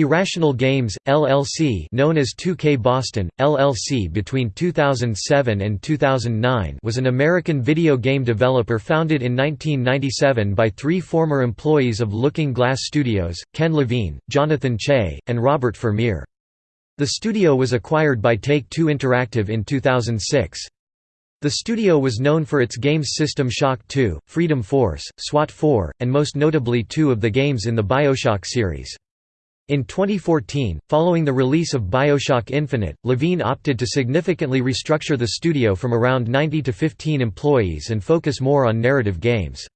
Irrational Games, LLC known as 2K Boston, LLC between 2007 and 2009 was an American video game developer founded in 1997 by three former employees of Looking Glass Studios, Ken Levine, Jonathan Chey, and Robert Fermier. The studio was acquired by Take-Two Interactive in 2006. The studio was known for its games System Shock 2, Freedom Force, SWAT 4, and most notably two of the games in the Bioshock series. In 2014, following the release of Bioshock Infinite, Levine opted to significantly restructure the studio from around 90 to 15 employees and focus more on narrative games.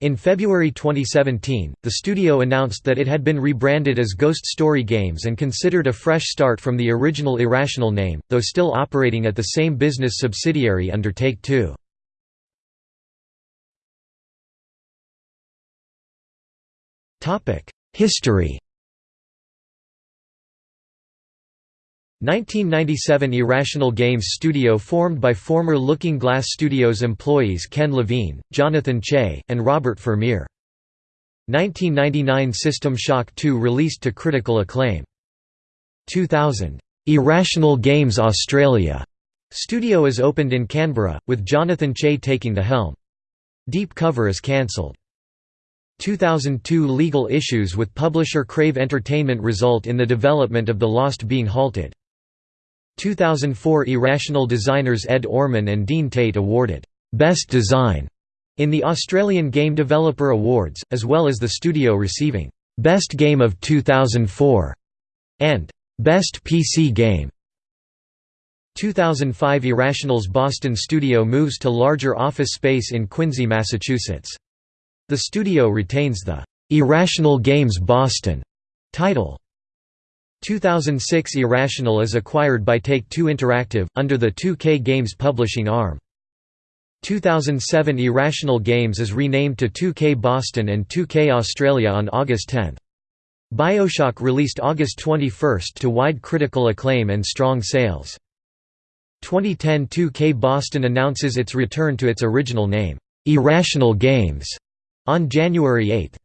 In February 2017, the studio announced that it had been rebranded as Ghost Story Games and considered a fresh start from the original Irrational name, though still operating at the same business subsidiary under Take-Two. History 1997 Irrational Games studio formed by former Looking Glass Studios employees Ken Levine, Jonathan Chey, and Robert Fermier. 1999 System Shock 2 released to critical acclaim. 2000. Irrational Games Australia studio is opened in Canberra, with Jonathan Chey taking the helm. Deep Cover is cancelled. 2002 Legal issues with publisher Crave Entertainment result in the development of The Lost being halted. 2004 Irrational designers Ed Orman and Dean Tate awarded Best Design in the Australian Game Developer Awards, as well as the studio receiving Best Game of 2004 and Best PC Game. 2005 Irrational's Boston studio moves to larger office space in Quincy, Massachusetts. The studio retains the Irrational Games Boston title. 2006 Irrational is acquired by Take-Two Interactive, under the 2K Games publishing arm. 2007 Irrational Games is renamed to 2K Boston and 2K Australia on August 10. Bioshock released August 21 to wide critical acclaim and strong sales. 2010 2K Boston announces its return to its original name, Irrational Games, on January 8.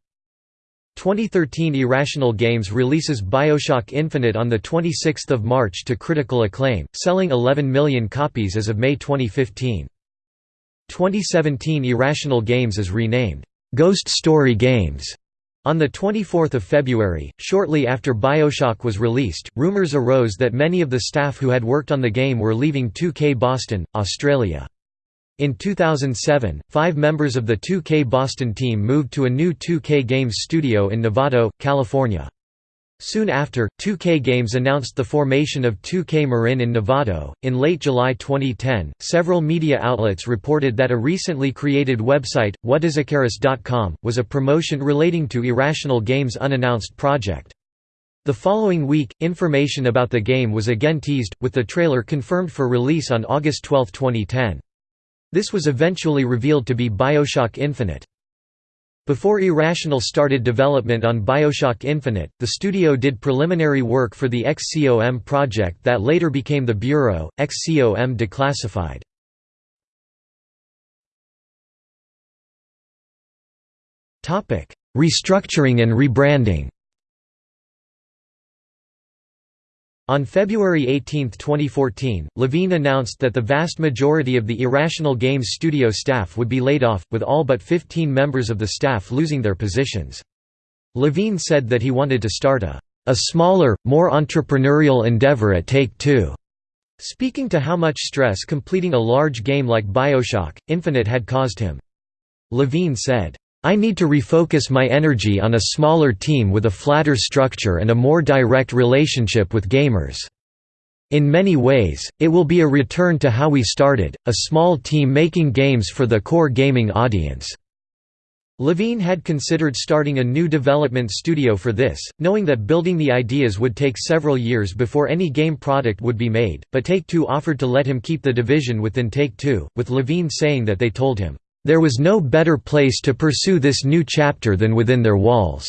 2013 Irrational Games releases Bioshock Infinite on 26 March to critical acclaim, selling 11 million copies as of May 2015. 2017 Irrational Games is renamed, "'Ghost Story Games' On 24 February, shortly after Bioshock was released, rumors arose that many of the staff who had worked on the game were leaving 2K Boston, Australia. In 2007, five members of the 2K Boston team moved to a new 2K Games studio in Novato, California. Soon after, 2K Games announced the formation of 2K Marin in Novato. In late July 2010, several media outlets reported that a recently created website, whatisicarus.com, was a promotion relating to Irrational Games' unannounced project. The following week, information about the game was again teased, with the trailer confirmed for release on August 12, 2010. This was eventually revealed to be Bioshock Infinite. Before Irrational started development on Bioshock Infinite, the studio did preliminary work for the XCOM project that later became the Bureau, XCOM Declassified. Restructuring and rebranding On February 18, 2014, Levine announced that the vast majority of the Irrational Games studio staff would be laid off, with all but 15 members of the staff losing their positions. Levine said that he wanted to start a, a smaller, more entrepreneurial endeavor at Take-Two. Speaking to how much stress completing a large game like Bioshock, Infinite had caused him. Levine said, I need to refocus my energy on a smaller team with a flatter structure and a more direct relationship with gamers. In many ways, it will be a return to how we started, a small team making games for the core gaming audience." Levine had considered starting a new development studio for this, knowing that building the ideas would take several years before any game product would be made, but Take-Two offered to let him keep the division within Take-Two, with Levine saying that they told him, there was no better place to pursue this new chapter than within their walls.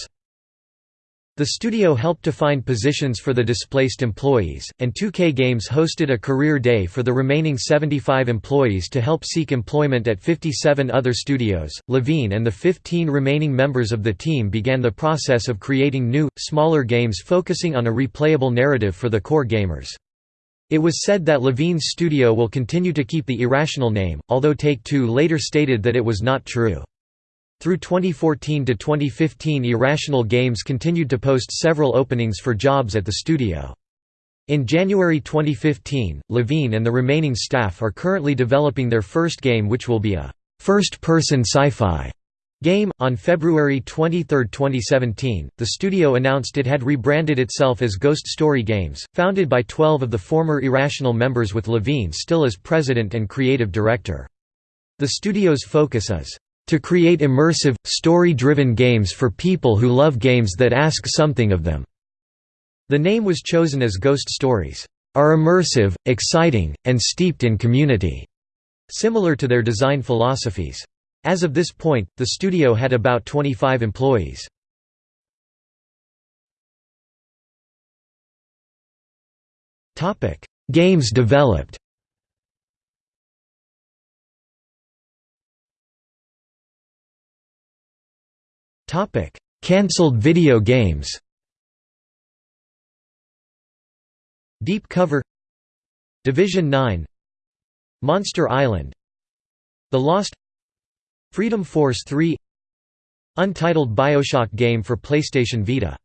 The studio helped to find positions for the displaced employees, and 2K Games hosted a career day for the remaining 75 employees to help seek employment at 57 other studios. Levine and the 15 remaining members of the team began the process of creating new, smaller games focusing on a replayable narrative for the core gamers. It was said that Levine's studio will continue to keep the Irrational name, although Take-Two later stated that it was not true. Through 2014 to 2015 Irrational Games continued to post several openings for jobs at the studio. In January 2015, Levine and the remaining staff are currently developing their first game which will be a first-person sci-fi game. On February 23, 2017, the studio announced it had rebranded itself as Ghost Story Games, founded by 12 of the former Irrational members with Levine still as president and creative director. The studio's focus is to create immersive, story-driven games for people who love games that ask something of them." The name was chosen as Ghost Stories, "...are immersive, exciting, and steeped in community", similar to their design philosophies. As of this point, the studio had about 25 employees. Games developed Cancelled video games. Deep Cover Division 9 Monster Island The Lost Freedom Force 3 Untitled BioShock game for PlayStation Vita